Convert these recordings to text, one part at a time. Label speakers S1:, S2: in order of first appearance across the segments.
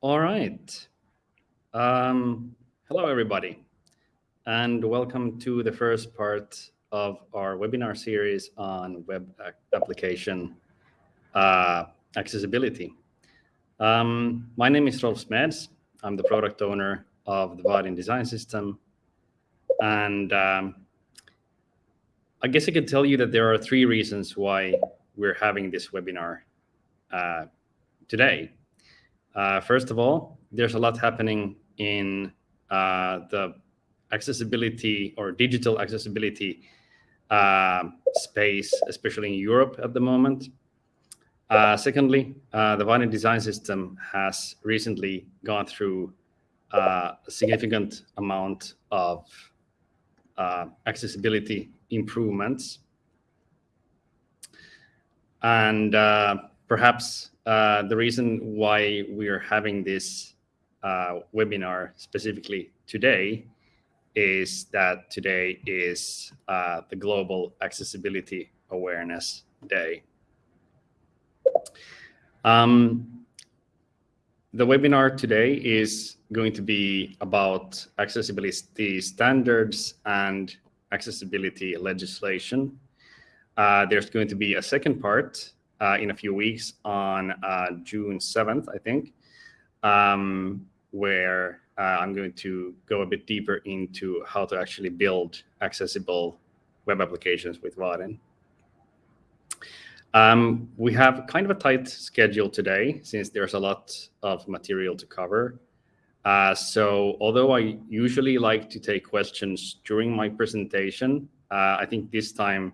S1: All right. Um, hello, everybody, and welcome to the first part of our webinar series on web application uh, accessibility. Um, my name is Rolf Smeds. I'm the product owner of the Vaadin design system. And um, I guess I could tell you that there are three reasons why we're having this webinar uh, today. Uh, first of all, there's a lot happening in uh, the accessibility or digital accessibility uh, space, especially in Europe at the moment. Uh, secondly, uh, the Vaadin design system has recently gone through uh, a significant amount of accessibility improvements. And perhaps uh, the reason why we are having this webinar specifically today is that today is the Global Accessibility Awareness Day. Um, the webinar today is going to be about accessibility standards and accessibility legislation. Uh, there's going to be a second part uh, in a few weeks on uh, June 7th, I think, um, where uh, I'm going to go a bit deeper into how to actually build accessible web applications with Vaadin. Um, we have kind of a tight schedule today since there's a lot of material to cover. Uh, so although I usually like to take questions during my presentation, uh, I think this time,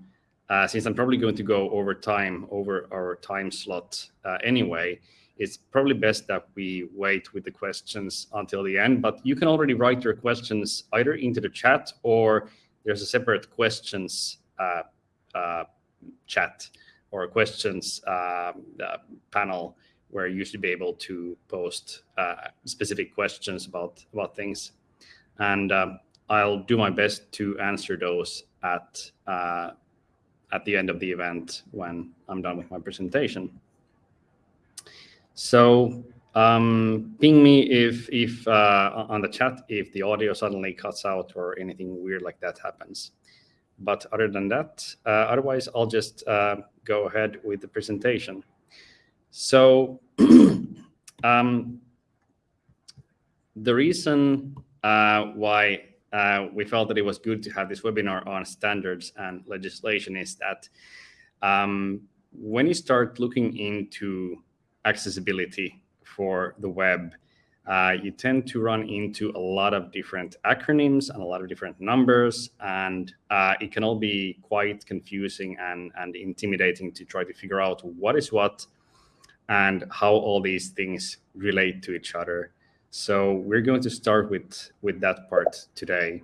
S1: uh, since I'm probably going to go over time, over our time slot uh, anyway, it's probably best that we wait with the questions until the end. But you can already write your questions either into the chat or there's a separate questions uh, uh, chat or questions um, panel where you should be able to post uh, specific questions about about things, and um, I'll do my best to answer those at uh, at the end of the event when I'm done with my presentation. So um, ping me if if uh, on the chat if the audio suddenly cuts out or anything weird like that happens. But other than that, uh, otherwise, I'll just uh, go ahead with the presentation. So um, the reason uh, why uh, we felt that it was good to have this webinar on standards and legislation is that um, when you start looking into accessibility for the web, uh, you tend to run into a lot of different acronyms and a lot of different numbers, and uh, it can all be quite confusing and, and intimidating to try to figure out what is what and how all these things relate to each other. So we're going to start with, with that part today.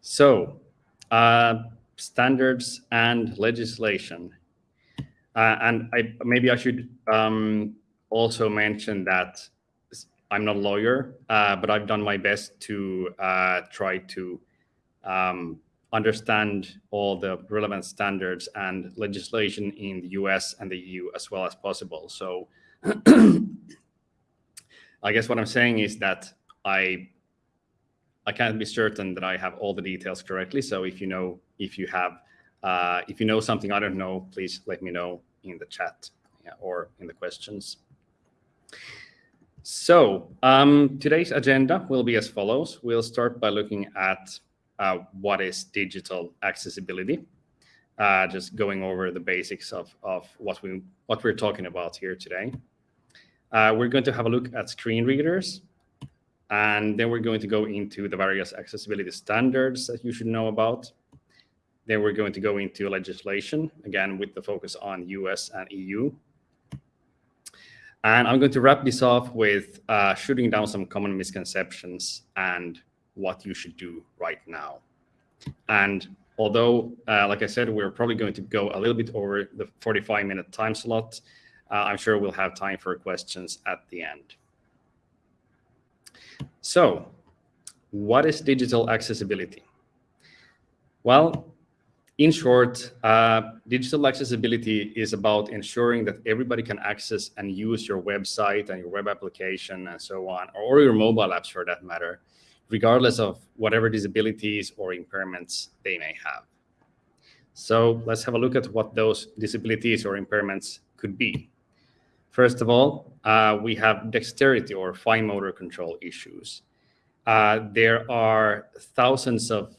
S1: So uh, standards and legislation. Uh, and I, maybe I should um, also mention that I'm not a lawyer, uh, but I've done my best to uh, try to um, understand all the relevant standards and legislation in the US and the EU as well as possible. So I guess what I'm saying is that I I can't be certain that I have all the details correctly. So if you know, if you have, uh, if you know something I don't know, please let me know in the chat yeah, or in the questions. So um, today's agenda will be as follows. We'll start by looking at uh, what is digital accessibility, uh, just going over the basics of, of what, we, what we're talking about here today. Uh, we're going to have a look at screen readers, and then we're going to go into the various accessibility standards that you should know about. Then we're going to go into legislation, again, with the focus on US and EU. And I'm going to wrap this off with uh, shooting down some common misconceptions and what you should do right now. And although, uh, like I said, we're probably going to go a little bit over the 45 minute time slot, I'm sure we'll have time for questions at the end. So what is digital accessibility? Well, in short, uh, digital accessibility is about ensuring that everybody can access and use your website and your web application and so on, or your mobile apps for that matter, regardless of whatever disabilities or impairments they may have. So let's have a look at what those disabilities or impairments could be. First of all, uh, we have dexterity or fine motor control issues. Uh, there are thousands of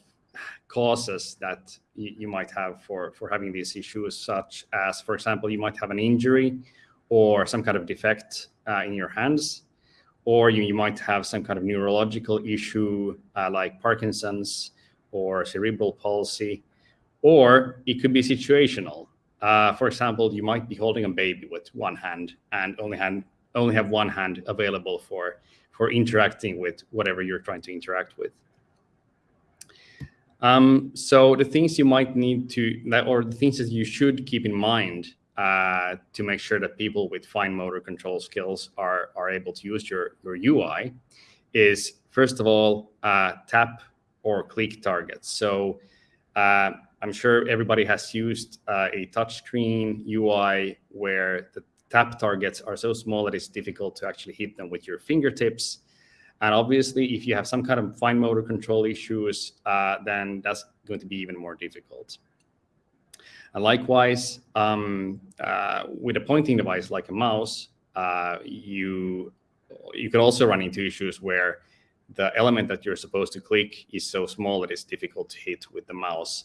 S1: causes that you might have for, for having these issues, such as, for example, you might have an injury or some kind of defect uh, in your hands, or you, you might have some kind of neurological issue uh, like Parkinson's or cerebral palsy, or it could be situational. Uh, for example, you might be holding a baby with one hand and only hand only have one hand available for for interacting with whatever you're trying to interact with. Um, so the things you might need to, or the things that you should keep in mind uh, to make sure that people with fine motor control skills are are able to use your your UI, is first of all uh, tap or click targets. So uh, I'm sure everybody has used uh, a touchscreen UI where the tap targets are so small that it's difficult to actually hit them with your fingertips. And obviously, if you have some kind of fine motor control issues, uh, then that's going to be even more difficult. And likewise, um, uh, with a pointing device like a mouse, uh, you you could also run into issues where the element that you're supposed to click is so small that it's difficult to hit with the mouse.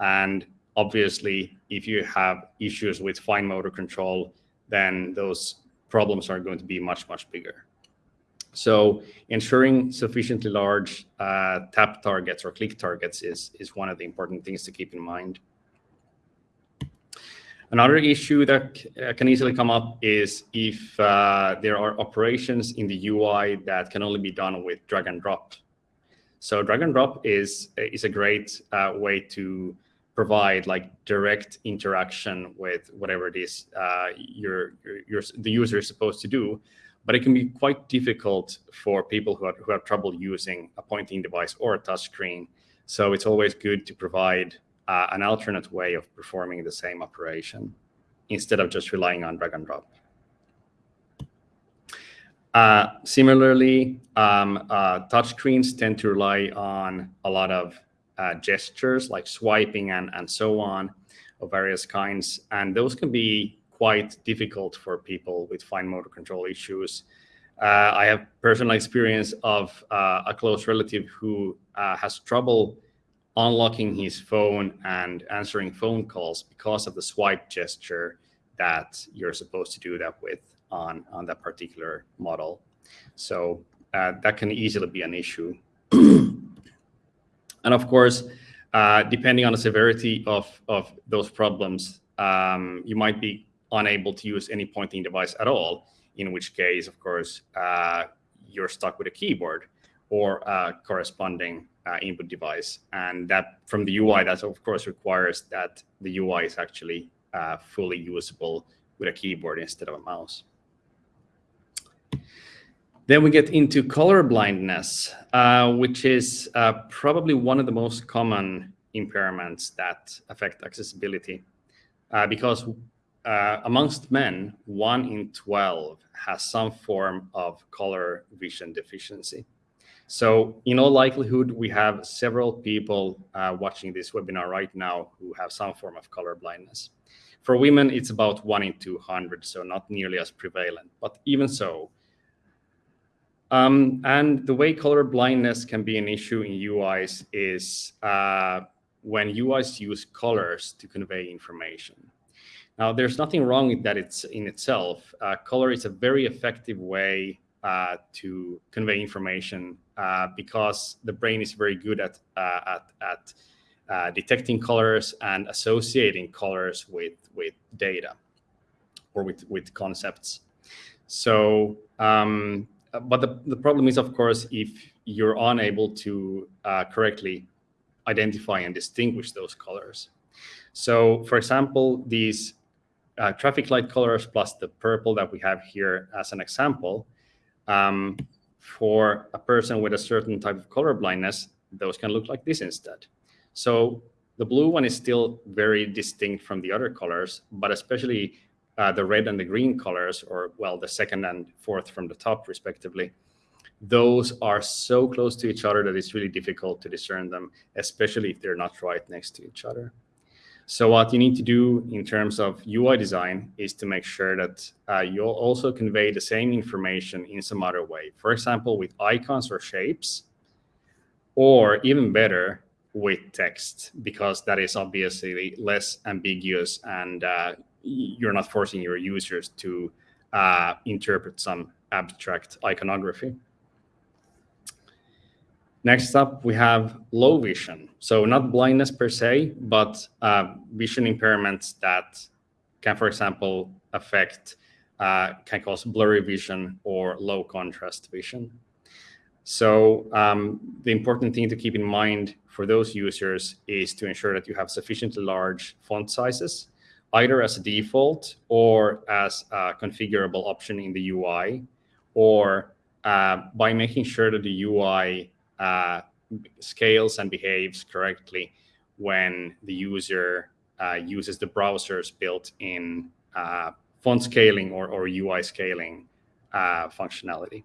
S1: And obviously, if you have issues with fine motor control, then those problems are going to be much, much bigger. So ensuring sufficiently large uh, tap targets or click targets is, is one of the important things to keep in mind. Another issue that uh, can easily come up is if uh, there are operations in the UI that can only be done with drag and drop. So drag and drop is, is a great uh, way to provide like direct interaction with whatever it is uh, your, your, your, the user is supposed to do. But it can be quite difficult for people who have, who have trouble using a pointing device or a touchscreen. So it's always good to provide uh, an alternate way of performing the same operation instead of just relying on drag and drop. Uh, similarly, um, uh, touchscreens tend to rely on a lot of uh, gestures like swiping and, and so on of various kinds. And those can be quite difficult for people with fine motor control issues. Uh, I have personal experience of uh, a close relative who uh, has trouble unlocking his phone and answering phone calls because of the swipe gesture that you're supposed to do that with on, on that particular model. So uh, that can easily be an issue. And of course, uh, depending on the severity of, of those problems, um, you might be unable to use any pointing device at all, in which case, of course, uh, you're stuck with a keyboard or a corresponding uh, input device. And that from the UI, that of course requires that the UI is actually uh, fully usable with a keyboard instead of a mouse. Then we get into color blindness, uh, which is uh, probably one of the most common impairments that affect accessibility. Uh, because uh, amongst men, one in 12 has some form of color vision deficiency. So in all likelihood, we have several people uh, watching this webinar right now who have some form of color blindness. For women, it's about one in 200, so not nearly as prevalent. But even so, um, and the way color blindness can be an issue in UIs is uh, when UIs use colors to convey information. Now, there's nothing wrong with that it's in itself. Uh, color is a very effective way uh, to convey information uh, because the brain is very good at, uh, at, at uh, detecting colors and associating colors with, with data or with, with concepts. So um, but the, the problem is, of course, if you're unable to uh, correctly identify and distinguish those colors. So, for example, these uh, traffic light colors plus the purple that we have here as an example, um, for a person with a certain type of color blindness, those can look like this instead. So the blue one is still very distinct from the other colors, but especially uh, the red and the green colors, or well, the second and fourth from the top respectively, those are so close to each other that it's really difficult to discern them, especially if they're not right next to each other. So what you need to do in terms of UI design is to make sure that uh, you'll also convey the same information in some other way. For example, with icons or shapes, or even better, with text, because that is obviously less ambiguous and uh, you're not forcing your users to uh, interpret some abstract iconography. Next up, we have low vision. So not blindness per se, but uh, vision impairments that can, for example, affect, uh, can cause blurry vision or low contrast vision. So um, the important thing to keep in mind for those users is to ensure that you have sufficiently large font sizes, either as a default or as a configurable option in the UI, or uh, by making sure that the UI uh, scales and behaves correctly when the user uh, uses the browser's built-in uh, font scaling or, or UI scaling uh, functionality.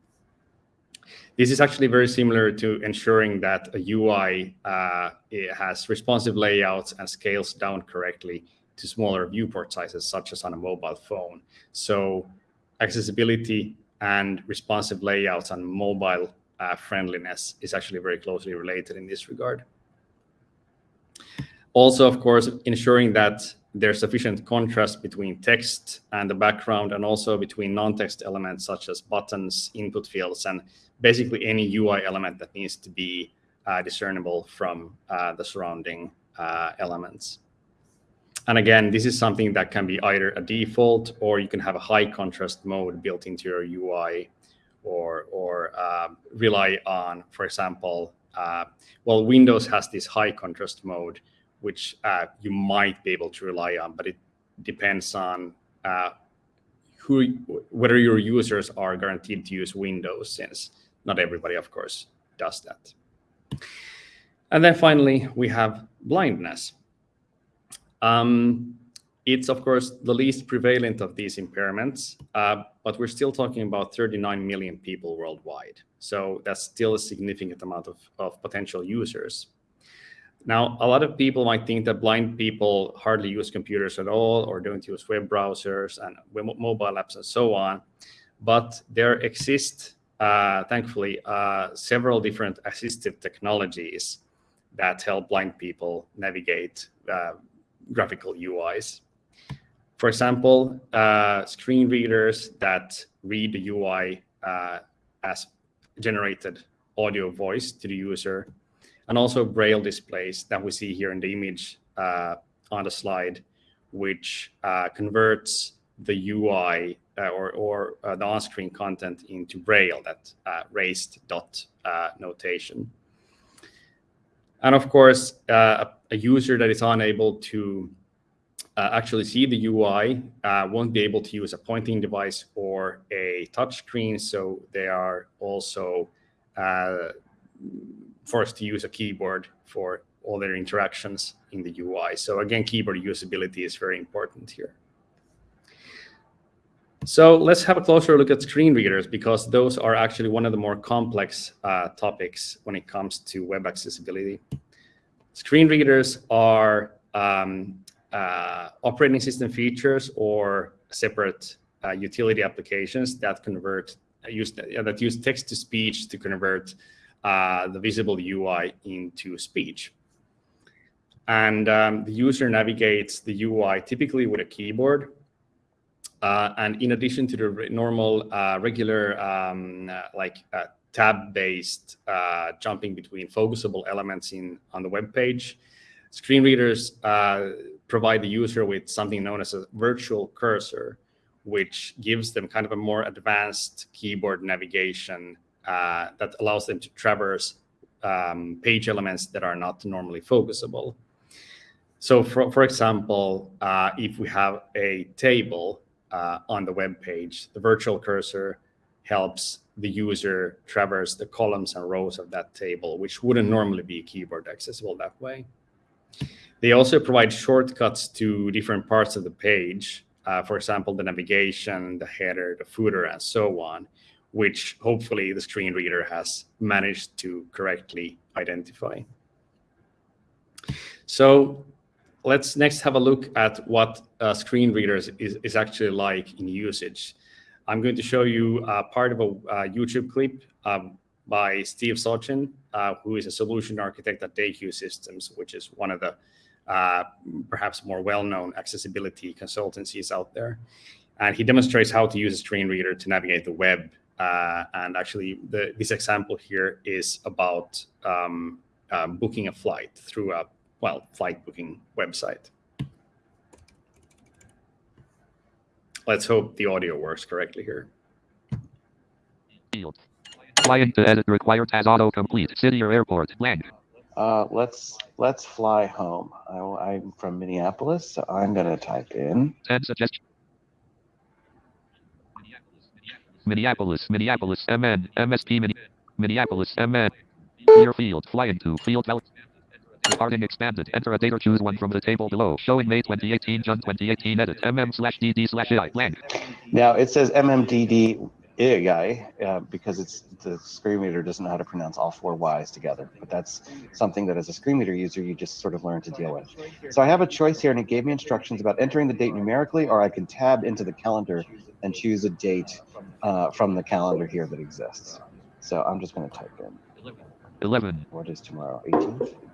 S1: This is actually very similar to ensuring that a UI uh, has responsive layouts and scales down correctly to smaller viewport sizes, such as on a mobile phone. So accessibility and responsive layouts and mobile uh, friendliness is actually very closely related in this regard. Also, of course, ensuring that there's sufficient contrast between text and the background and also between non-text elements such as buttons, input fields, and basically any UI element that needs to be uh, discernible from uh, the surrounding uh, elements. And again, this is something that can be either a default or you can have a high contrast mode built into your UI or, or uh, rely on, for example, uh, well, Windows has this high contrast mode, which uh, you might be able to rely on, but it depends on uh, who, whether your users are guaranteed to use Windows, since not everybody, of course, does that. And then finally, we have blindness. Um, it's, of course, the least prevalent of these impairments, uh, but we're still talking about 39 million people worldwide. So that's still a significant amount of, of potential users. Now, a lot of people might think that blind people hardly use computers at all or don't use web browsers and mobile apps and so on. But there exist, uh, thankfully, uh, several different assistive technologies that help blind people navigate uh, graphical UIs. For example, uh, screen readers that read the UI uh, as generated audio voice to the user, and also Braille displays that we see here in the image uh, on the slide, which uh, converts the UI uh, or, or uh, the on-screen content into Braille, that raised dot notation. And of course, a user that is unable to uh, actually see the UI uh, won't be able to use a pointing device or a touch screen. So they are also uh, forced to use a keyboard for all their interactions in the UI. So again, keyboard usability is very important here. So let's have a closer look at screen readers because those are actually one of the more complex uh, topics when it comes to web accessibility. Screen readers are um, uh, operating system features or separate uh, utility applications that convert uh, use that use text to speech to convert uh, the visible UI into speech. And um, the user navigates the UI typically with a keyboard. Uh, and in addition to the normal uh, regular um, like tab-based jumping between focusable elements in on the web page, screen readers provide the user with something known as a virtual cursor, which gives them kind of a more advanced keyboard navigation uh, that allows them to traverse um, page elements that are not normally focusable. So for, for example, uh, if we have a table uh, on the web page, the virtual cursor helps the user traverse the columns and rows of that table, which wouldn't normally be keyboard accessible that way. They also provide shortcuts to different parts of the page. Uh, for example, the navigation, the header, the footer, and so on, which hopefully the screen reader has managed to correctly identify. So let's next have a look at what uh, screen readers is, is actually like in usage. I'm going to show you uh, part of a uh, YouTube clip um, by Steve Sawczyn, uh, who is a solution architect at Deque Systems, which is one of the uh, perhaps more well-known accessibility consultancies out there. And he demonstrates how to use a screen reader to navigate the web. Uh, and actually, the, this example here is about um, booking a flight through a, well, flight booking website. Let's hope the audio works correctly here.
S2: Flying to edit required as autocomplete. City or airport. Blank.
S3: Uh, let's let's fly home. I, am from Minneapolis, so I'm gonna type in.
S2: Ten suggestions. Minneapolis, Minneapolis, MN, MSP, Minneapolis, MN. Clear field, flying to, field value. Departing expanded. Enter a date or choose one from the table below. Showing May 2018, June 2018, edit, mm slash dd slash AI, blank.
S3: Now it says mmdd guy uh, because it's the screen reader doesn't know how to pronounce all four Y's together. But that's something that as a screen reader user, you just sort of learn to deal with. So I have a choice here and it gave me instructions about entering the date numerically, or I can tab into the calendar and choose a date uh, from the calendar here that exists. So I'm just going to type in
S2: 11.
S3: What is tomorrow? 18th?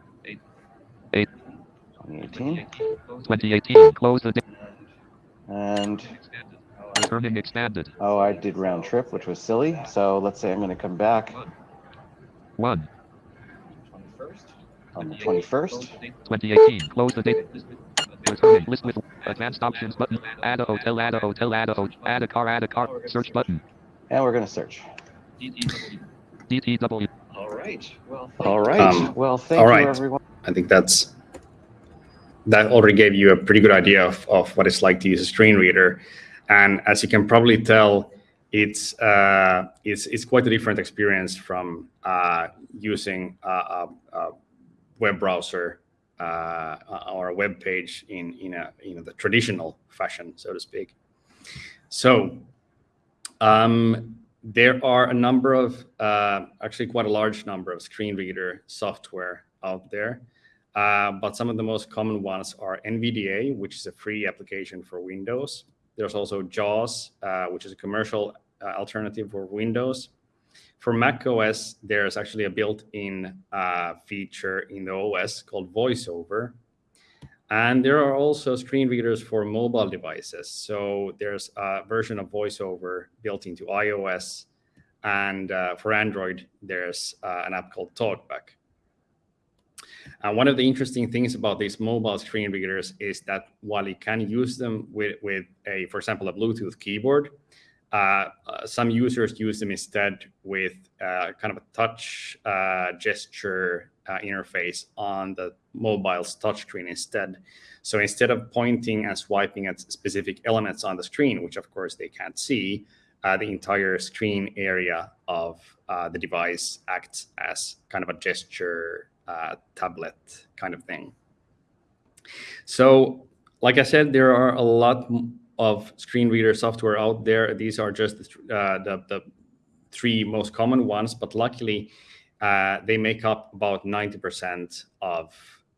S2: 8.
S3: 2018.
S2: 2018. Close the date.
S3: And
S2: Returning expanded.
S3: Oh, I did round trip, which was silly. So let's say I'm going to come back.
S2: One.
S3: On the 21st.
S2: 2018. Close the date. Returning list with advanced options button. Add a hotel, add a hotel, add a hotel, add a car, add a car. Search button.
S3: And we're going to search.
S2: DTW.
S4: All right. Well,
S3: all right.
S1: Um,
S3: well, thank
S1: all
S3: you,
S1: right.
S3: everyone.
S1: I think that's that already gave you a pretty good idea of, of what it's like to use a screen reader. And as you can probably tell, it's uh, it's it's quite a different experience from uh, using a, a, a, web browser uh, or a web page in in a know the traditional fashion, so to speak. So um, there are a number of uh, actually quite a large number of screen reader software out there. Uh, but some of the most common ones are NVDA, which is a free application for Windows. There's also JAWS, uh, which is a commercial uh, alternative for Windows. For Mac OS, there's actually a built-in uh, feature in the OS called VoiceOver. And there are also screen readers for mobile devices. So there's a version of VoiceOver built into iOS. And uh, for Android, there's an app called TalkBack. And one of the interesting things about these mobile screen readers is that while you can use them with, with a, for example, a Bluetooth keyboard, uh, uh, some users use them instead with uh, kind of a touch uh, gesture uh, interface on the mobile's touchscreen instead. So instead of pointing and swiping at specific elements on the screen, which of course they can't see, uh, the entire screen area of the device acts as kind of a gesture uh, tablet kind of thing. So like I said, there are a lot of screen reader software out there. These are just uh, the, the three most common ones, but luckily uh, they make up about 90% of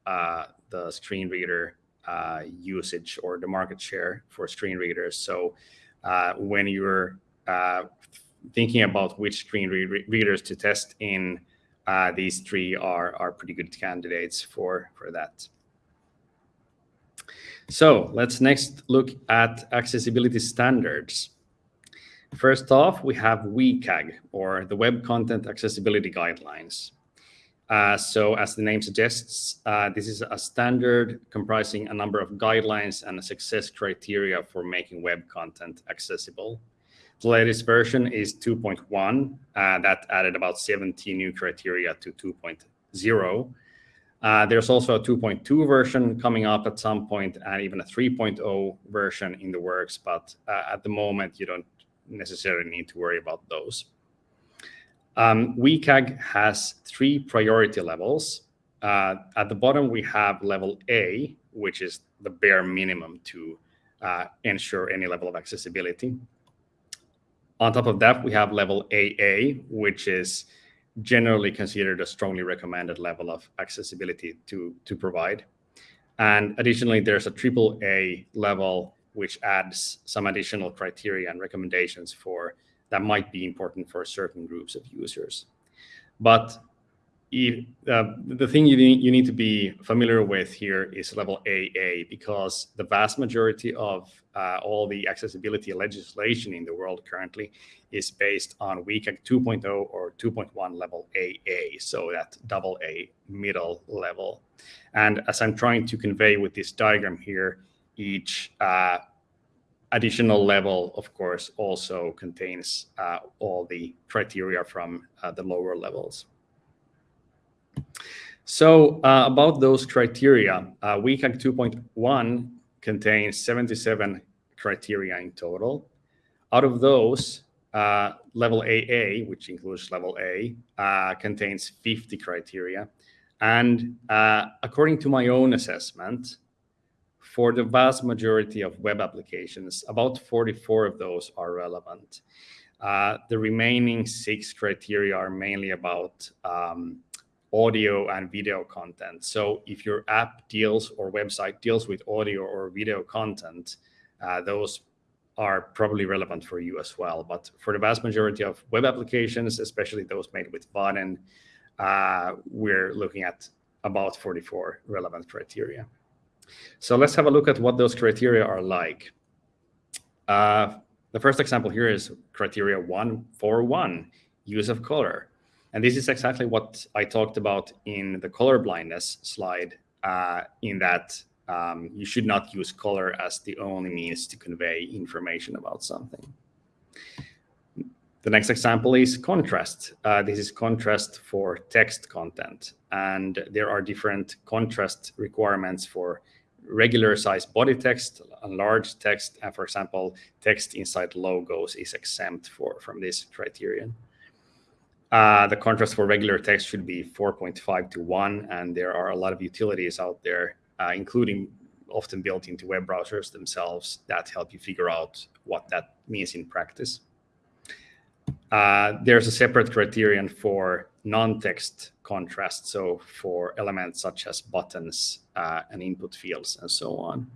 S1: uh, the screen reader uh, usage or the market share for screen readers. So uh, when you're thinking about which screen re readers to test in these three are, pretty good candidates for, for that. So let's next look at accessibility standards. First off, we have WCAG, or the Web Content Accessibility Guidelines. Uh, so as the name suggests, uh, this is a standard comprising a number of guidelines and a success criteria for making web content accessible. The latest version is 2.1. Uh, that added about 17 new criteria to 2.0. Uh, there's also a 2.2 version coming up at some point and even a 3.0 version in the works. But uh, at the moment, you don't necessarily need to worry about those. Um, WCAG has three priority levels. uh, at the bottom, we have level A, which is the bare minimum to uh, ensure any level of accessibility. On top of that, we have level AA, which is generally considered a strongly recommended level of accessibility to, to provide. And additionally, there's a triple A level, which adds some additional criteria and recommendations for that might be important for certain groups of users. But if, uh, the thing you need, you need to be familiar with here is level AA because the vast majority of uh, all the accessibility legislation in the world currently is based on WCAG 2.0 or 2.1 level AA, so that double A middle level. And as I'm trying to convey with this diagram here, each uh, additional level, of course, also contains uh, all the criteria from uh, the lower levels. So uh, about those criteria, uh, WCAG 2.1 contains 77 criteria in total. Out of those, uh, level AA, which includes level A, uh, contains 50 criteria. And uh, according to my own assessment, for the vast majority of web applications, about 44 of those are relevant. Uh, the remaining six criteria are mainly about um, audio and video content. So if your app deals or website deals with audio or video content, uh, those are probably relevant for you as well. But for the vast majority of web applications, especially those made with Vaadin, uh, we're looking at about 44 relevant criteria. So let's have a look at what those criteria are like. Uh, the first example here is criteria 141, use of color. And this is exactly what I talked about in the color blindness slide, uh, in that um, you should not use color as the only means to convey information about something. The next example is contrast. Uh, this is contrast for text content. And there are different contrast requirements for regular size body text, large text, and for example, text inside logos is exempt for from this criterion. Uh, the contrast for regular text should be 4.5 to 1, and there are a lot of utilities out there, uh, including often built into web browsers themselves that help you figure out what that means in practice. Uh, there's a separate criterion for non-text contrast, so for elements such as buttons uh, and input fields and so on.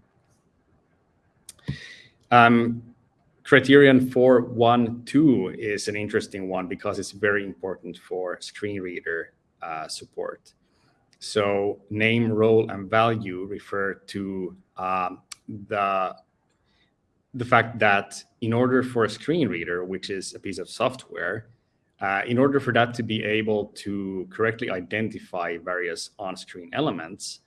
S1: Um, criterion 412 is an interesting one because it's very important for screen reader uh, support. So name, role, and value refer to um, the, the fact that in order for a screen reader, which is a piece of software, uh, in order for that to be able to correctly identify various on-screen elements,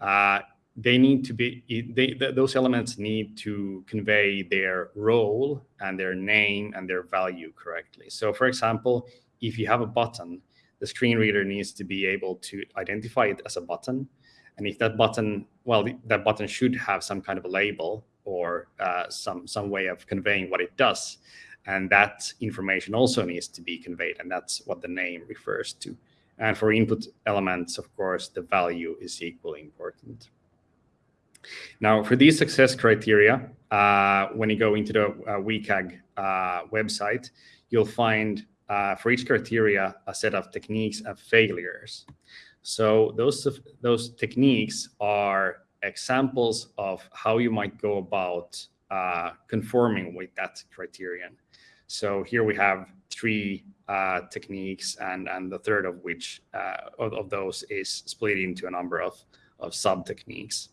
S1: uh, they need to be they, those elements need to convey their role and their name and their value correctly. So for example if you have a button the screen reader needs to be able to identify it as a button. And if that button well that button should have some kind of a label or uh, some some way of conveying what it does. And that information also needs to be conveyed and that's what the name refers to. And for input elements of course the value is equally important now, for these success criteria, uh, when you go into the uh, WCAG uh, website, you'll find uh, for each criteria a set of techniques and failures. So those those techniques are examples of how you might go about uh, conforming with that criterion. So here we have three uh, techniques, and and the third of which of, of those is split into a number of of sub techniques.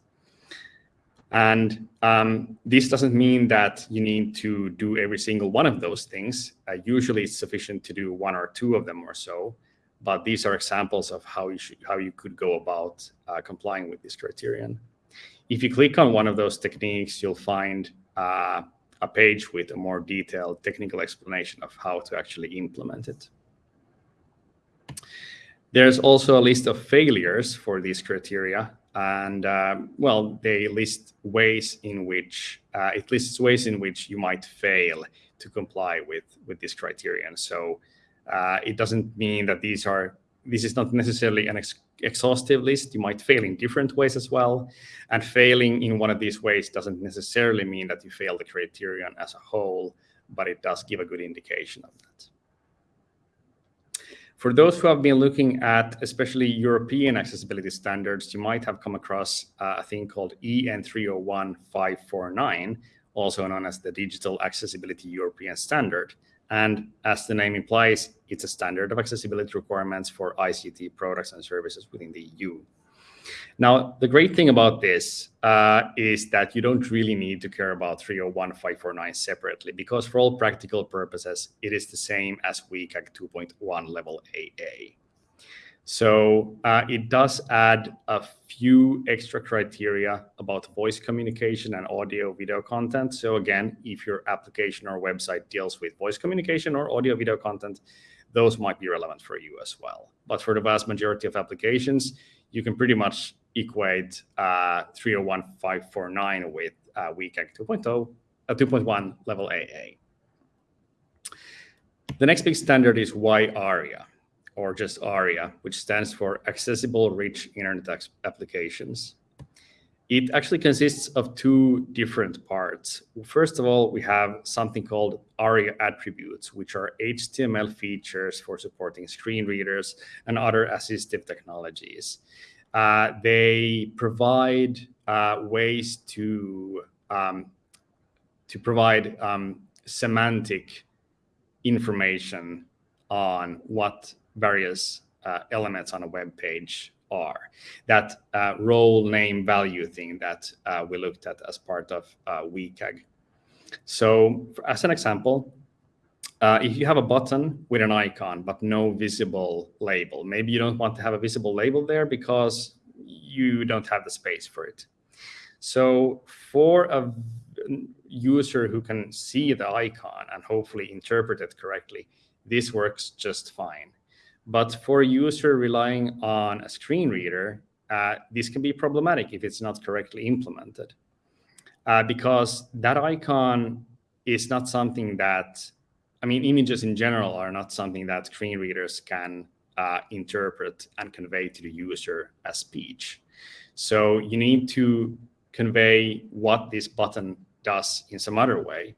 S1: And um, this doesn't mean that you need to do every single one of those things. Uh, usually it's sufficient to do one or two of them or so, but these are examples of how you should, how you could go about uh, complying with this criterion. If you click on one of those techniques, you'll find uh, a page with a more detailed technical explanation of how to actually implement it. There's also a list of failures for these criteria and um, well, they list ways in which uh, it lists ways in which you might fail to comply with with this criterion. So uh, it doesn't mean that these are this is not necessarily an ex exhaustive list. You might fail in different ways as well. And failing in one of these ways doesn't necessarily mean that you fail the criterion as a whole, but it does give a good indication of that. For those who have been looking at especially European accessibility standards, you might have come across uh, a thing called EN 301549, also known as the Digital Accessibility European Standard. And as the name implies, it's a standard of accessibility requirements for ICT products and services within the EU. Now, the great thing about this uh, is that you don't really need to care about 301549 separately, because for all practical purposes, it is the same as WCAG 2.1 level AA. So uh, it does add a few extra criteria about voice communication and audio video content. So again, if your application or website deals with voice communication or audio video content, those might be relevant for you as well. But for the vast majority of applications, you can pretty much equate uh, 301549 with uh, WCAG 2.0, uh, 2.1 level AA. The next big standard is WAI-ARIA or just ARIA, which stands for Accessible Rich Internet Applications. It actually consists of two different parts. First of all, we have something called ARIA attributes, which are HTML features for supporting screen readers and other assistive technologies. Uh, they provide uh, ways to um, to provide um, semantic information on what various uh, elements on a web page are. That uh, role name value thing that uh, we looked at as part of uh, WCAG. So as an example, uh, if you have a button with an icon but no visible label, maybe you don't want to have a visible label there because you don't have the space for it. So for a user who can see the icon and hopefully interpret it correctly, this works just fine. But for a user relying on a screen reader, uh, this can be problematic if it's not correctly implemented. Uh, because that icon is not something that, I mean, images in general are not something that screen readers can uh, interpret and convey to the user as speech. So you need to convey what this button does in some other way.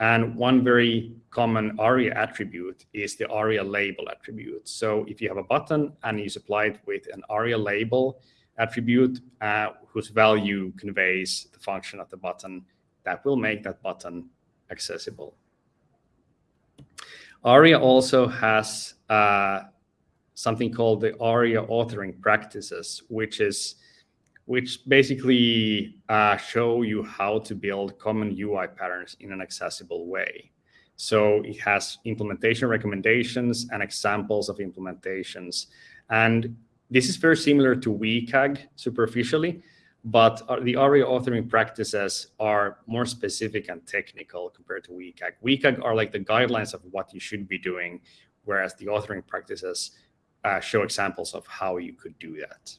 S1: And one very common ARIA attribute is the ARIA label attribute. So if you have a button and you supply it with an ARIA label attribute uh, whose value conveys the function of the button, that will make that button accessible. ARIA also has uh, something called the ARIA authoring practices, which is which basically uh, show you how to build common UI patterns in an accessible way. So it has implementation recommendations and examples of implementations. And this is very similar to WCAG superficially, but the ARIA authoring practices are more specific and technical compared to WCAG. WCAG are like the guidelines of what you should be doing, whereas the authoring practices uh, show examples of how you could do that.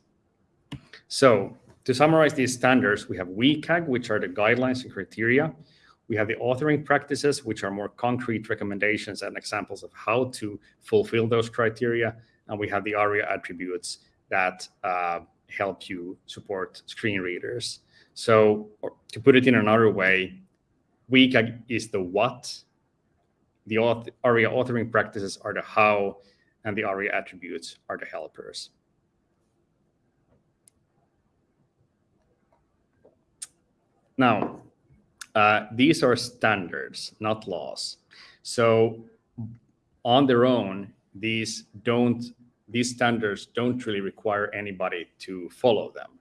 S1: So to summarize these standards, we have WCAG, which are the guidelines and criteria. We have the authoring practices, which are more concrete recommendations and examples of how to fulfill those criteria. And we have the ARIA attributes that uh, help you support screen readers. So to put it in another way, WCAG is the what, the auth ARIA authoring practices are the how, and the ARIA attributes are the helpers. Now, uh, these are standards, not laws. So on their own, these don't these standards don't really require anybody to follow them.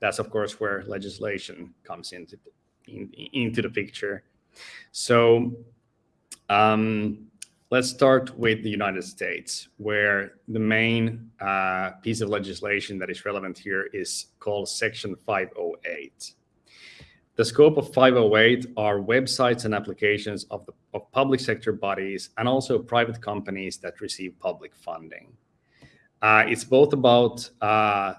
S1: That's of course where legislation comes into in, into the picture. So um, let's start with the United States, where the main uh, piece of legislation that is relevant here is called Section 508. The scope of 508 are websites and applications of, the, of public sector bodies and also private companies that receive public funding. Uh, it's both about uh,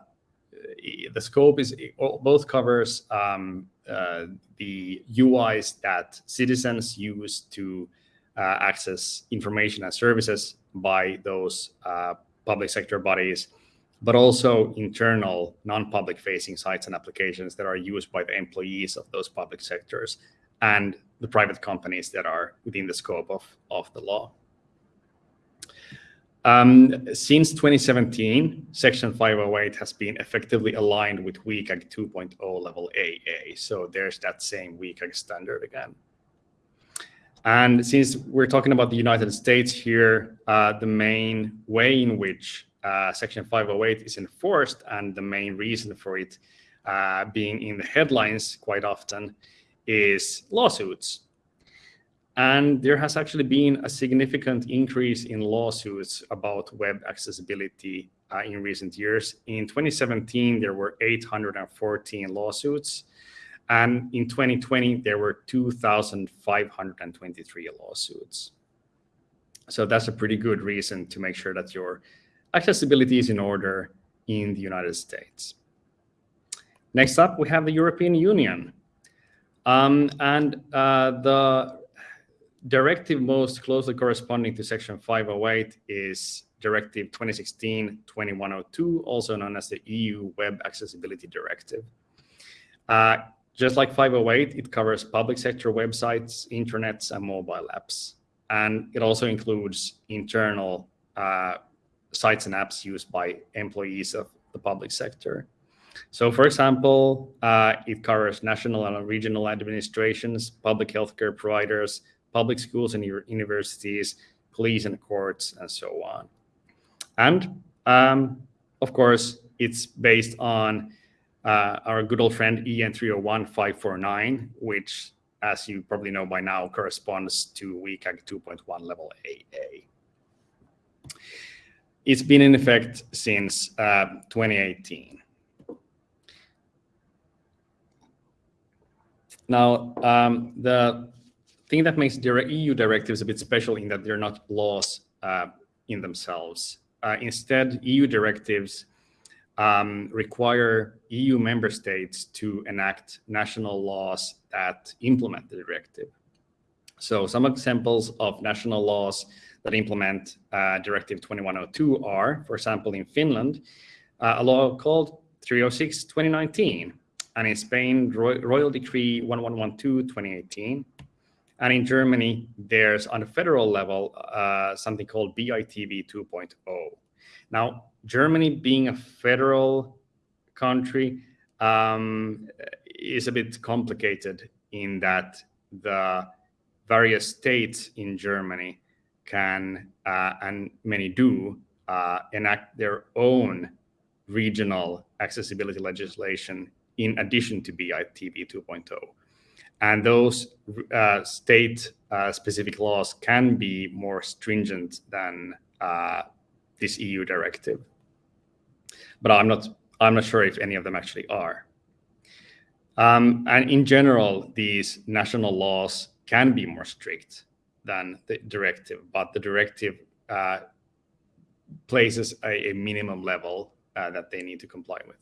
S1: the scope is both covers um, uh, the UIs that citizens use to uh, access information and services by those uh, public sector bodies, but also internal non-public facing sites and applications that are used by the employees of those public sectors and the private companies that are within the scope of, of the law. Um, since 2017, Section 508 has been effectively aligned with WCAG 2.0 level AA. So there's that same WCAG standard again. And since we're talking about the United States here, uh, the main way in which uh, Section 508 is enforced and the main reason for it uh, being in the headlines quite often is lawsuits. And there has actually been a significant increase in lawsuits about web accessibility uh, in recent years. In 2017, there were 814 lawsuits. And in 2020, there were 2,523 lawsuits. So that's a pretty good reason to make sure that your accessibility is in order in the United States. Next up, we have the European Union. Um, and uh, the directive most closely corresponding to Section 508 is Directive 2016-2102, also known as the EU Web Accessibility Directive. Uh, just like 508, it covers public sector websites, intranets, and mobile apps. And it also includes internal uh, sites and apps used by employees of the public sector. So for example, uh, it covers national and regional administrations, public healthcare providers, public schools and universities, police and courts, and so on. And um, of course, it's based on uh, our good old friend EN 301-549, which, as you probably know by now, corresponds to WCAG 2.1 level AA. It's been in effect since uh, 2018. Now, um, the thing that makes EU directives a bit special in that they're not laws uh, in themselves. Uh, instead, EU directives um, require EU member states to enact national laws that implement the directive. So some examples of national laws that implement uh, Directive 2102 are, for example, in Finland, uh, a law called 306-2019, and in Spain, Royal Decree 1112-2018, and in Germany, there's on a federal level uh, something called BITV 2.0. Now, Germany being a federal country um, is a bit complicated in that the various states in Germany can, uh, and many do, uh, enact their own regional accessibility legislation in addition to BITV 2.0. And those uh, state-specific uh, laws can be more stringent than uh, this EU directive. But I'm not, I'm not sure if any of them actually are. Um, and in general, these national laws can be more strict than the directive, but the directive uh, places a, a minimum level uh, that they need to comply with.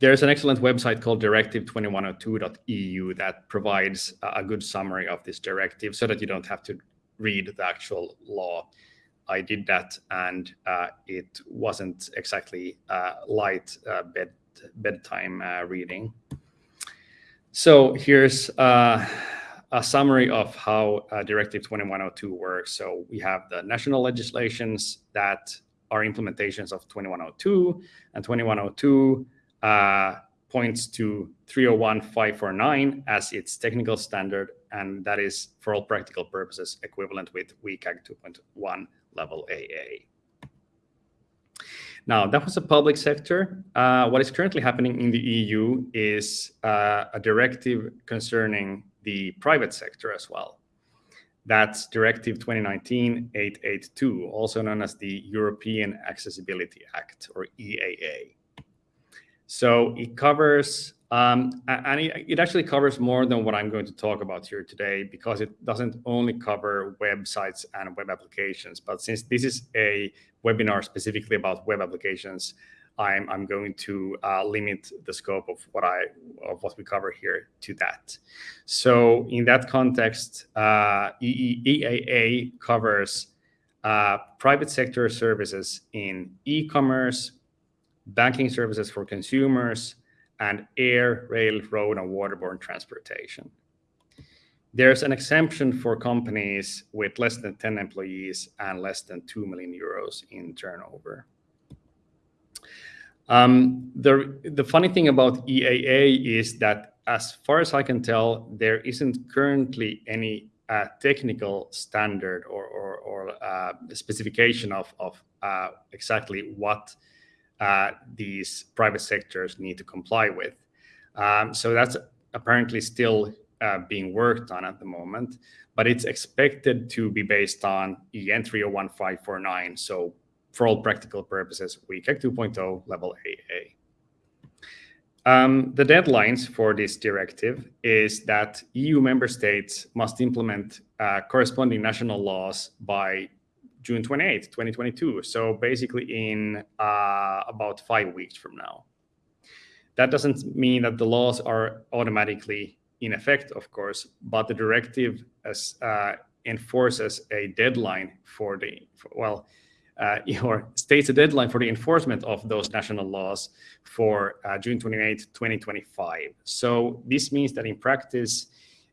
S1: There's an excellent website called directive2102.eu that provides a good summary of this directive so that you don't have to read the actual law. I did that and uh, it wasn't exactly uh, light uh, bed bedtime uh, reading. So here's a summary of how uh, Directive 2102 works. So we have the national legislations that are implementations of 2102 and 2102 uh, points to 301.549 as its technical standard, and that is, for all practical purposes, equivalent with WCAG 2.1 level AA. Now, that was a public sector. Uh, what is currently happening in the EU is uh, a directive concerning the private sector as well. That's Directive 2019-882, also known as the European Accessibility Act, or EAA. So it covers, um, and it, it, actually covers more than what I'm going to talk about here today because it doesn't only cover websites and web applications. But since this is a webinar specifically about web applications, I'm, I'm going to uh, limit the scope of what I of what we cover here to that. So in that context, uh, EAA covers uh, private sector services in e-commerce, banking services for consumers, and air, rail, road, and waterborne transportation. There's an exemption for companies with less than 10 employees and less than 2 million euros in turnover. Um, the, the funny thing about EAA is that, as far as I can tell, there isn't currently any uh, technical standard or, or, or uh, specification of, of uh, exactly what uh, these private sectors need to comply with. Um, so that's apparently still uh, being worked on at the moment, but it's expected to be based on EN 301549. So for all practical purposes, WCAG 2.0 level AA. Um, the deadlines for this directive is that EU member states must implement uh, corresponding national laws by June 28, 2022. So basically in uh, about five weeks from now. That doesn't mean that the laws are automatically in effect, of course, but the directive as, uh, enforces a deadline for the, for, well, uh, or states a deadline for the enforcement of those national laws for uh, June 28, 2025. So this means that in practice,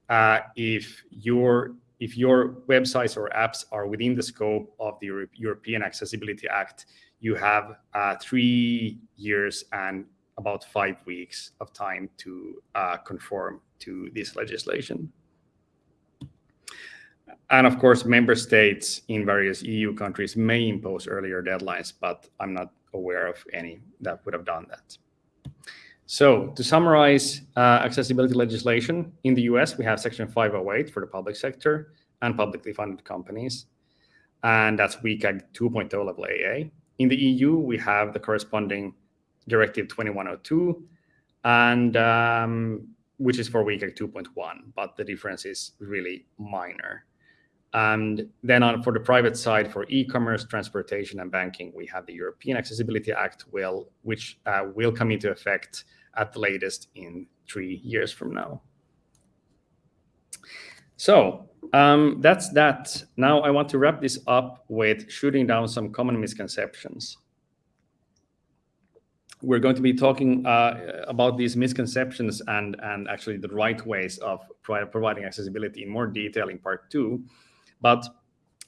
S1: uh, if your if your websites or apps are within the scope of the Euro European Accessibility Act, you have uh, three years and about five weeks of time to uh, conform to this legislation. And of course, member states in various EU countries may impose earlier deadlines, but I'm not aware of any that would have done that. So to summarize uh, accessibility legislation, in the US, we have Section 508 for the public sector and publicly funded companies. And that's WCAG 2.0 level AA. In the EU, we have the corresponding Directive 2102, and um, which is for WCAG 2.1, but the difference is really minor. And then on for the private side, for e-commerce, transportation, and banking, we have the European Accessibility Act, will, which uh, will come into effect at the latest in three years from now. So um, that's that. Now I want to wrap this up with shooting down some common misconceptions. We're going to be talking uh, about these misconceptions and, and actually the right ways of providing accessibility in more detail in part two. But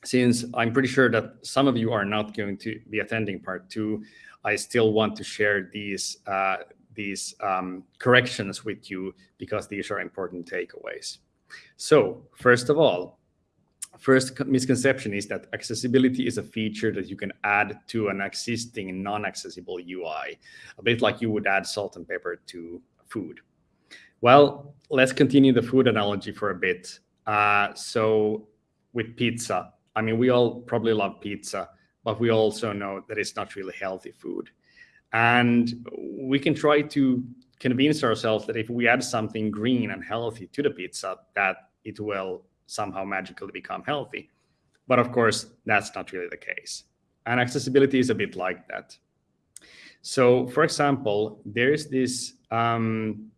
S1: since I'm pretty sure that some of you are not going to be attending part two, I still want to share these uh, these um, corrections with you because these are important takeaways. So first of all, first misconception is that accessibility is a feature that you can add to an existing non-accessible UI, a bit like you would add salt and pepper to food. Well, let's continue the food analogy for a bit. Uh, so with pizza. I mean, we all probably love pizza, but we also know that it's not really healthy food. And we can try to convince ourselves that if we add something green and healthy to the pizza, that it will somehow magically become healthy. But of course, that's not really the case. And accessibility is a bit like that. So for example, there's this um,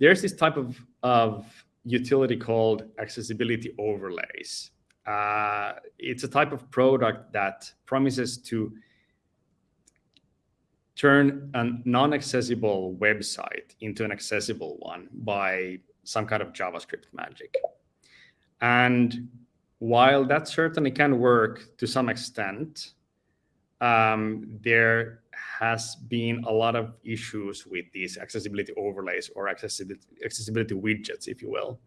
S1: there's this type of, of utility called accessibility overlays. Uh, it's a type of product that promises to turn a non-accessible website into an accessible one by some kind of JavaScript magic. And while that certainly can work to some extent, um, there has been a lot of issues with these accessibility overlays or accessibility, accessibility widgets, if you will.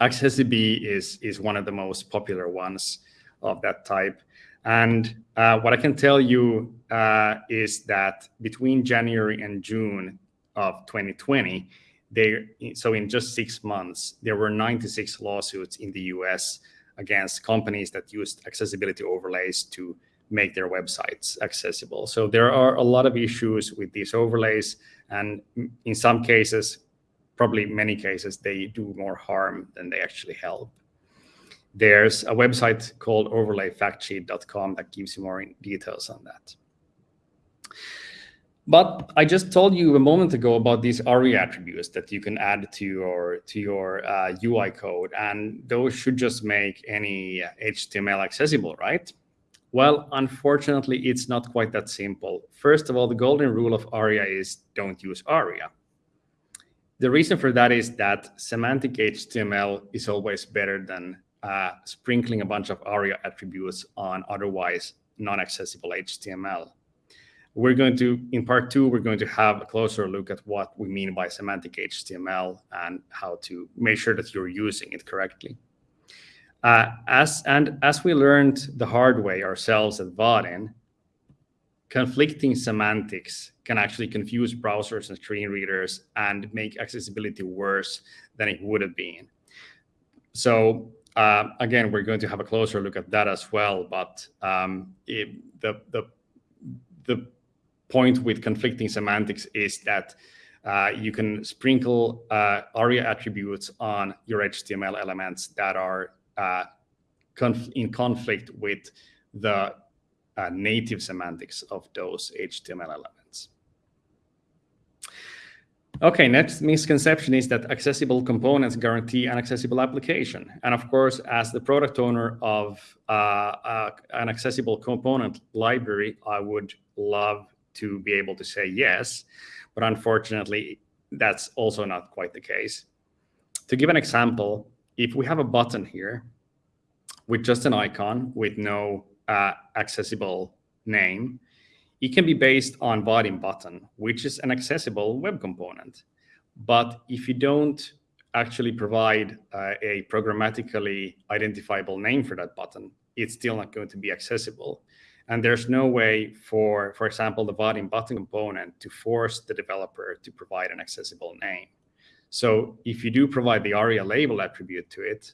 S1: accessiBe is, is one of the most popular ones of that type. And uh, what I can tell you uh, is that between January and June of 2020, they, so in just six months, there were 96 lawsuits in the US against companies that used accessibility overlays to make their websites accessible. So there are a lot of issues with these overlays. And in some cases, probably many cases, they do more harm than they actually help. There's a website called overlayfactsheet.com that gives you more details on that. But I just told you a moment ago about these ARIA attributes that you can add to your to your uh, UI code, and those should just make any HTML accessible, right? Well, unfortunately, it's not quite that simple. First of all, the golden rule of ARIA is don't use ARIA. The reason for that is that semantic HTML is always better than uh, sprinkling a bunch of ARIA attributes on otherwise non-accessible HTML. We're going to, in part two, we're going to have a closer look at what we mean by semantic HTML and how to make sure that you're using it correctly. Uh, as and as we learned the hard way ourselves at Vaadin, conflicting semantics can actually confuse browsers and screen readers and make accessibility worse than it would have been. So uh, again, we're going to have a closer look at that as well. But um, it, the the the point with conflicting semantics is that uh, you can sprinkle uh, ARIA attributes on your HTML elements that are uh, conf in conflict with the uh, native semantics of those HTML elements. Okay, next misconception is that accessible components guarantee an accessible application. And of course, as the product owner of uh, uh, an accessible component library, I would love to be able to say yes, but unfortunately, that's also not quite the case. To give an example, if we have a button here with just an icon with no uh, accessible name, it can be based on Vaadin button, which is an accessible web component. But if you don't actually provide uh, a programmatically identifiable name for that button, it's still not going to be accessible. And there's no way for, for example, the Vaadin button component to force the developer to provide an accessible name. So if you do provide the ARIA label attribute to it,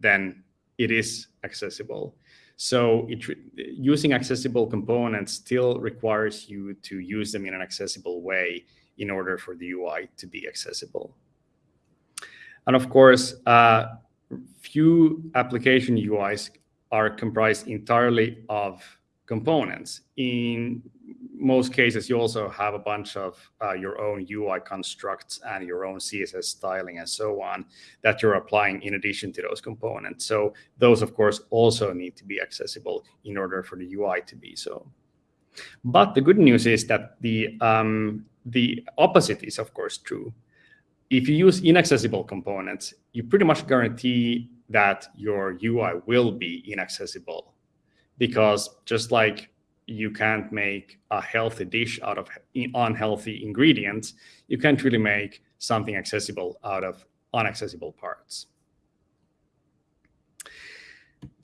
S1: then it is accessible. So it, using accessible components still requires you to use them in an accessible way in order for the UI to be accessible. And of course, uh, few application UIs are comprised entirely of components. In most cases, you also have a bunch of uh, your own UI constructs and your own CSS styling and so on that you're applying in addition to those components. So those, of course, also need to be accessible in order for the UI to be so. But the good news is that the, um, the opposite is, of course, true. If you use inaccessible components, you pretty much guarantee that your UI will be inaccessible because just like you can't make a healthy dish out of unhealthy ingredients, you can't really make something accessible out of unaccessible parts.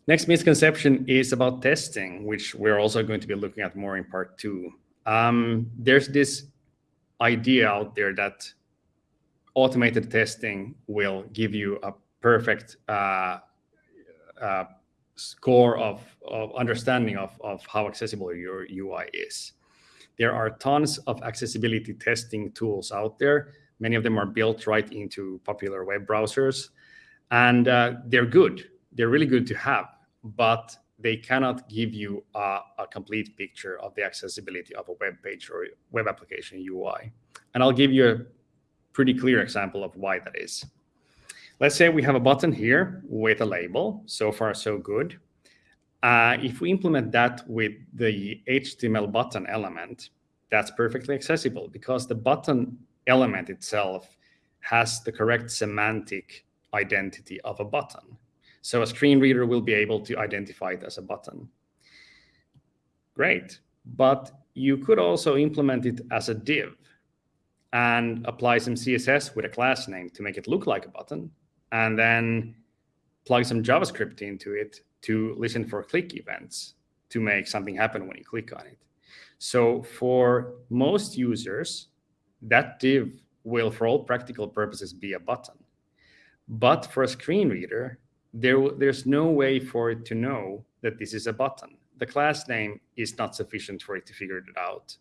S1: Next misconception is about testing, which we're also going to be looking at more in part two. Um, there's this idea out there that automated testing will give you a perfect uh, uh, score of, of understanding of, of how accessible your UI is. There are tons of accessibility testing tools out there. Many of them are built right into popular web browsers, and uh, they're good. They're really good to have, but they cannot give you a, a, complete picture of the accessibility of a web page or web application UI. And I'll give you a pretty clear example of why that is. Let's say we have a button here with a label. So far, so good. Uh, if we implement that with the HTML button element, that's perfectly accessible because the button element itself has the correct semantic identity of a button. So a screen reader will be able to identify it as a button. Great. But you could also implement it as a div and apply some CSS with a class name to make it look like a button and then plug some JavaScript into it to listen for click events to make something happen when you click on it. So for most users, that div will, for all practical purposes, be a button. But for a screen reader, there, there's no way for it to know that this is a button. The class name is not sufficient for it to figure it out.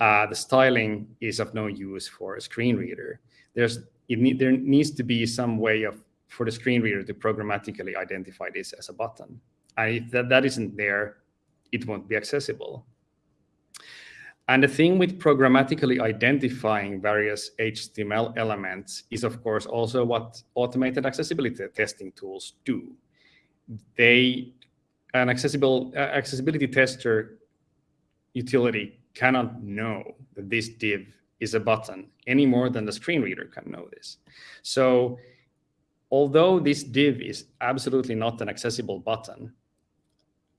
S1: Uh, the styling is of no use for a screen reader. There's there needs to be some way of for the screen reader to programmatically identify this as a button. And if that, that isn't there, it won't be accessible. And the thing with programmatically identifying various HTML elements is, of course, also what automated accessibility testing tools do. They, an accessible, uh, accessibility tester utility cannot know that this div is a button any more than the screen reader can know this. So although this div is absolutely not an accessible button,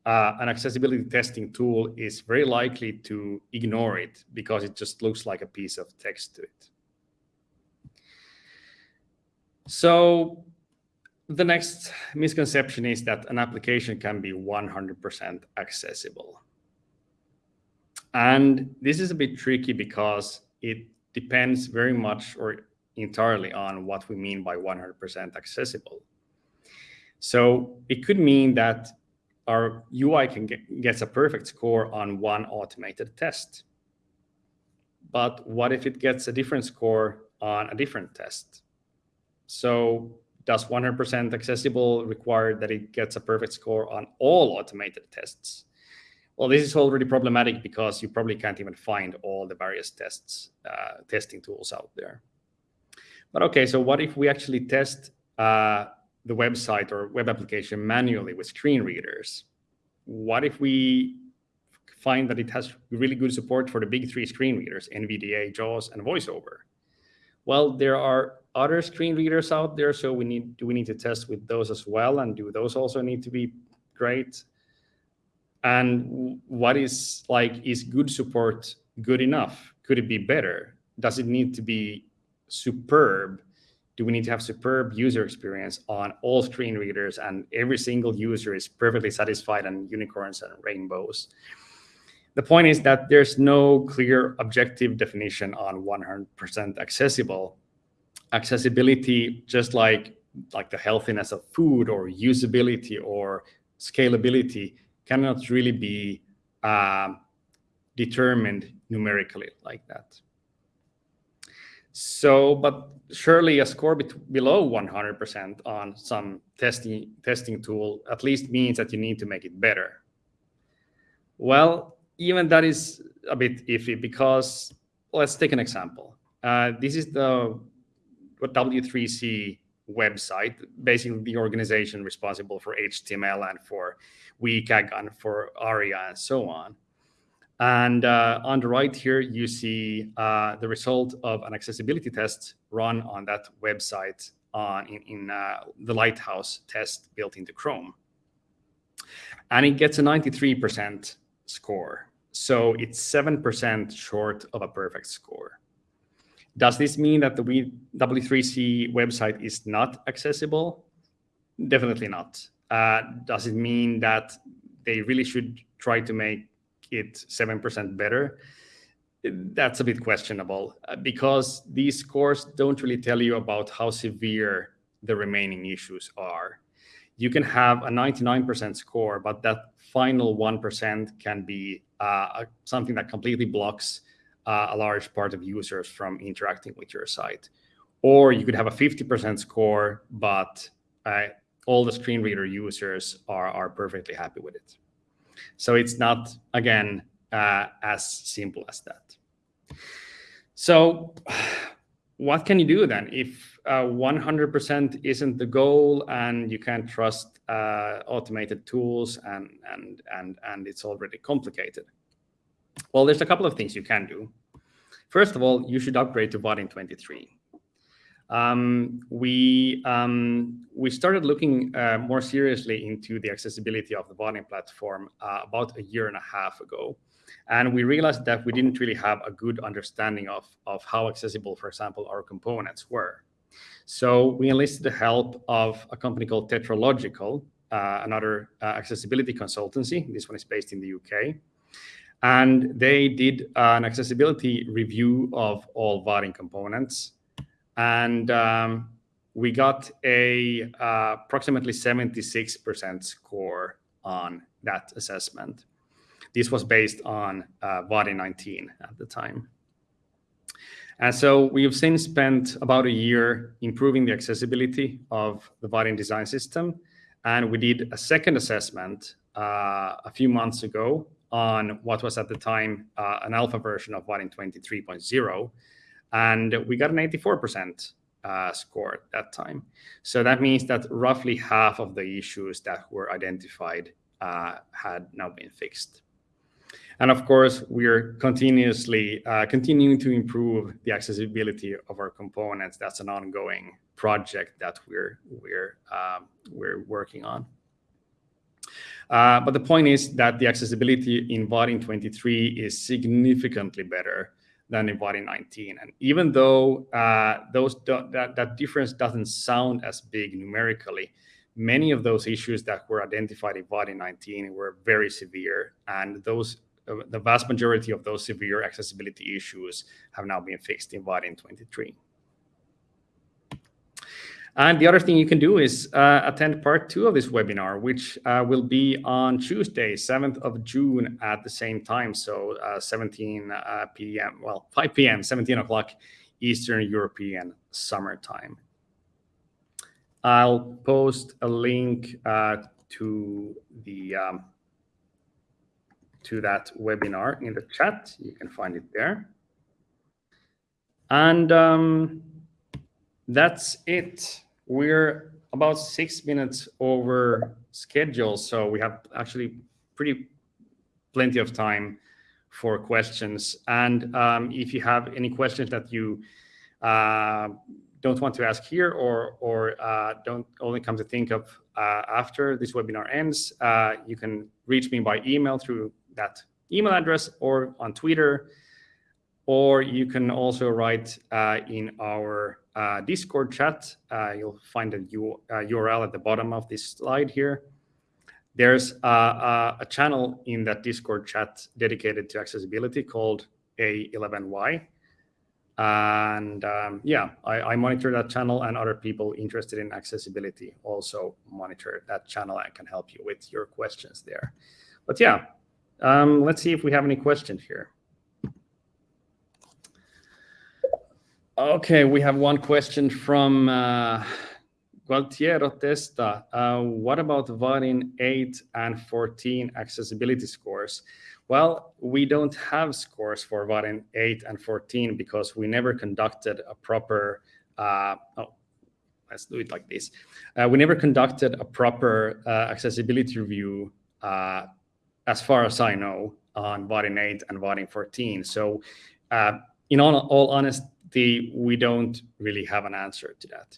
S1: uh, an accessibility testing tool is very likely to ignore it because it just looks like a piece of text to it. So the next misconception is that an application can be 100% accessible. And this is a bit tricky because it depends very much or entirely on what we mean by 100% accessible. So it could mean that our UI can get gets a perfect score on one automated test. But what if it gets a different score on a different test? So does 100% accessible require that it gets a perfect score on all automated tests? Well, this is already problematic because you probably can't even find all the various tests, uh, testing tools out there. But okay, so what if we actually test uh, the website or web application manually with screen readers? What if we find that it has really good support for the big three screen readers, NVDA, JAWS, and VoiceOver? Well, there are other screen readers out there, so we need do we need to test with those as well, and do those also need to be great? And what is like is good support good enough? Could it be better? Does it need to be superb do we need to have superb user experience on all screen readers and every single user is perfectly satisfied and unicorns and rainbows? The point is that there's no clear objective definition on 100% accessible. Accessibility, just like, like the healthiness of food or usability or scalability, cannot really be uh, determined numerically like that. So, but surely a score below 100% on some testing testing tool at least means that you need to make it better. Well, even that is a bit iffy because let's take an example. Uh, this is the W3C website, basically the organization responsible for HTML and for WCAG and for ARIA and so on. And uh, on the right here, you see uh, the result of an accessibility test run on that website on in, in uh, the Lighthouse test built into Chrome. And it gets a 93% score. So it's 7% short of a perfect score. Does this mean that the W3C website is not accessible? Definitely not. Uh, does it mean that they really should try to make it 7% better, that's a bit questionable uh, because these scores don't really tell you about how severe the remaining issues are. You can have a 99% score, but that final 1% can be uh, something that completely blocks uh, a large part of users from interacting with your site. Or you could have a 50% score, but uh, all the screen reader users are, are perfectly happy with it. So it's not, again, uh, as simple as that. So what can you do then if 100% uh, isn't the goal and you can't trust uh, automated tools and, and, and, and it's already complicated? Well, there's a couple of things you can do. First of all, you should upgrade to Vaadin 23 um, we um, we started looking uh, more seriously into the accessibility of the Vaadin platform uh, about a year and a half ago. And we realized that we didn't really have a good understanding of, of how accessible, for example, our components were. So we enlisted the help of a company called Tetralogical, uh, another uh, accessibility consultancy. This one is based in the UK. And they did an accessibility review of all Vaadin components and um, we got a uh, approximately 76% score on that assessment. This was based on uh, Vaadin 19 at the time. And so we've since spent about a year improving the accessibility of the Vaadin design system. And we did a second assessment uh, a few months ago on what was at the time uh, an alpha version of Vaadin 23.0, and we got an 84% uh, score at that time. So that means that roughly half of the issues that were identified uh, had now been fixed. And of course, we're continuously uh, continuing to improve the accessibility of our components. That's an ongoing project that we're we're um, we're working on. Uh, but the point is that the accessibility in Vaadin 23 is significantly better than in Vaadin 19. And even though uh, those that, that difference doesn't sound as big numerically, many of those issues that were identified in Vaadin 19 were very severe. And those uh, the vast majority of those severe accessibility issues have now been fixed in Vaadin 23. And the other thing you can do is uh, attend part two of this webinar, which uh, will be on Tuesday, 7th of June at the same time. So uh, 17 uh, p.m., well, 5 p.m., 17 o'clock Eastern European Summer Time. I'll post a link uh, to the um, to that webinar in the chat. You can find it there. And um, that's it. We're about six minutes over schedule, so we have actually pretty plenty of time for questions. And um, if you have any questions that you uh, don't want to ask here or, or uh, don't only come to think of uh, after this webinar ends, uh, you can reach me by email through that email address or on Twitter, or you can also write uh, in our uh, Discord chat. Uh, you'll find a URL at the bottom of this slide here. There's a, a channel in that Discord chat dedicated to accessibility called A11Y. And um, yeah, I, I, monitor that channel and other people interested in accessibility also monitor that channel and can help you with your questions there. But yeah, um, let's see if we have any questions here. Okay, we have one question from uh, Gualtiero Testa. Uh, what about Vaadin 8 and 14 accessibility scores? Well, we don't have scores for Vaadin 8 and 14 because we never conducted a proper, uh, oh, let's do it like this. Uh, we never conducted a proper uh, accessibility review uh, as far as I know, on Vaadin 8 and Vaadin 14. So uh, in all, all, honesty, we don't really have an answer to that.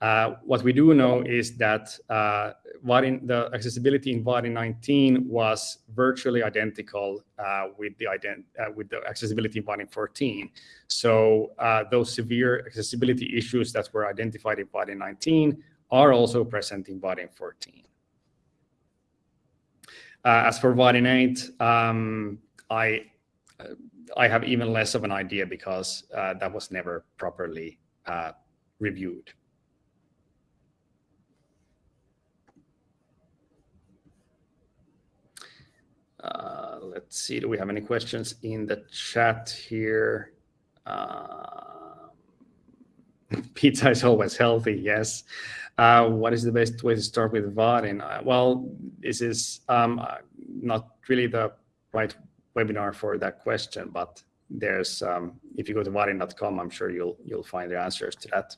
S1: Uh, what we do know is that uh, the accessibility in Vaadin 19 was virtually identical uh, with the uh, with the accessibility in Vaadin 14. So uh, those severe accessibility issues that were identified in Vaadin 19 are also present in Vaadin 14. Uh, as for Vaadin 8, um, I I have even less of an idea because uh, that was never properly uh, reviewed. Uh, let's see, do we have any questions in the chat here? Uh, pizza is always healthy, yes. Uh, what is the best way to start with Vaadin? Uh, well, this is um, uh, not really the right webinar for that question, but there's um, if you go to vaadin.com, I'm sure you'll you'll find the answers to that.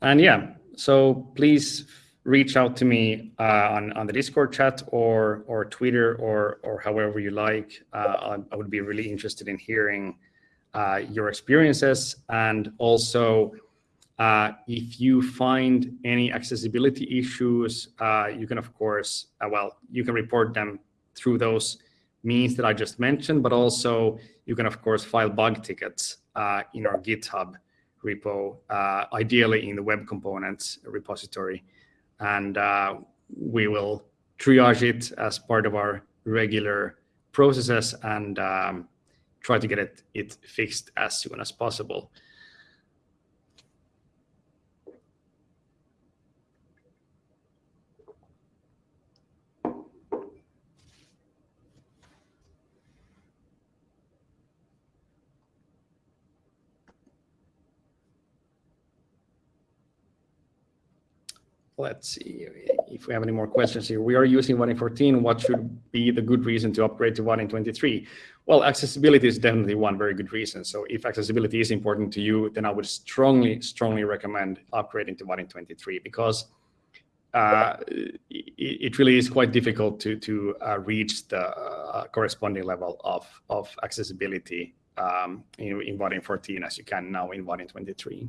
S1: And yeah, so please reach out to me uh, on, on the Discord chat or or Twitter or or however you like. Uh, I, would be really interested in hearing uh, your experiences and also uh, if you find any accessibility issues, uh, you can of course uh, well you can report them through those means that I just mentioned, but also you can of course file bug tickets in our GitHub repo, ideally in the web components repository and uh, we will triage it as part of our regular processes and um, try to get it, it fixed as soon as possible. Let's see if we have any more questions here. We are using Vaadin 14. What should be the good reason to upgrade to Vaadin 23? Well, accessibility is definitely one very good reason. So if accessibility is important to you, then I would strongly, strongly recommend upgrading to Vaadin 23 because uh, it, really is quite difficult to, to uh, reach the uh, corresponding level of, of accessibility um, in, in Vaadin 14 as you can now in Vaadin 23.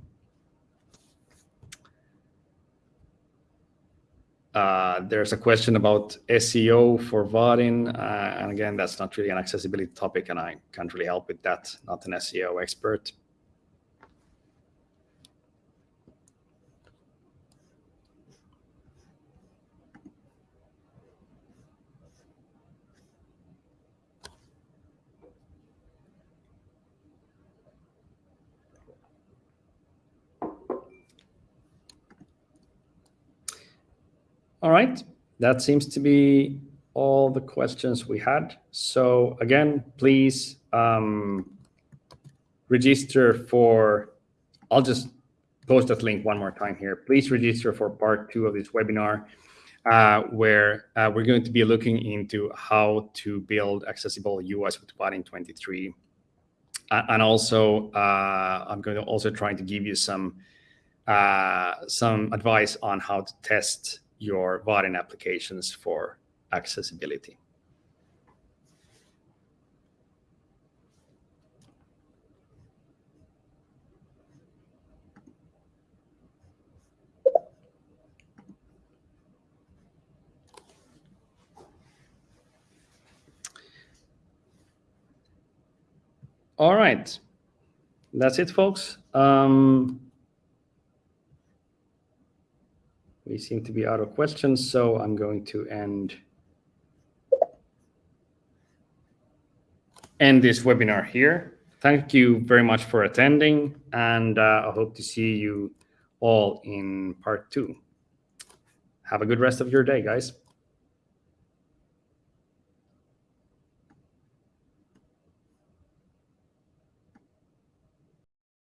S1: Uh, there's a question about SEO for Vaadin, uh, and again, that's not really an accessibility topic, and I can't really help with that. Not an SEO expert. All right, that seems to be all the questions we had. So again, please um, register for, I'll just post that link one more time here. Please register for part two of this webinar, uh, where uh, we're going to be looking into how to build accessible US with Vaadin 23. Uh, and also, uh, I'm going to also try to give you some uh, some advice on how to test your Vaadin applications for accessibility. All right, that's it, folks. Um, we seem to be out of questions, so I'm going to end end this webinar here. Thank you very much for attending, and uh, I hope to see you all in part two. Have a good rest of your day, guys.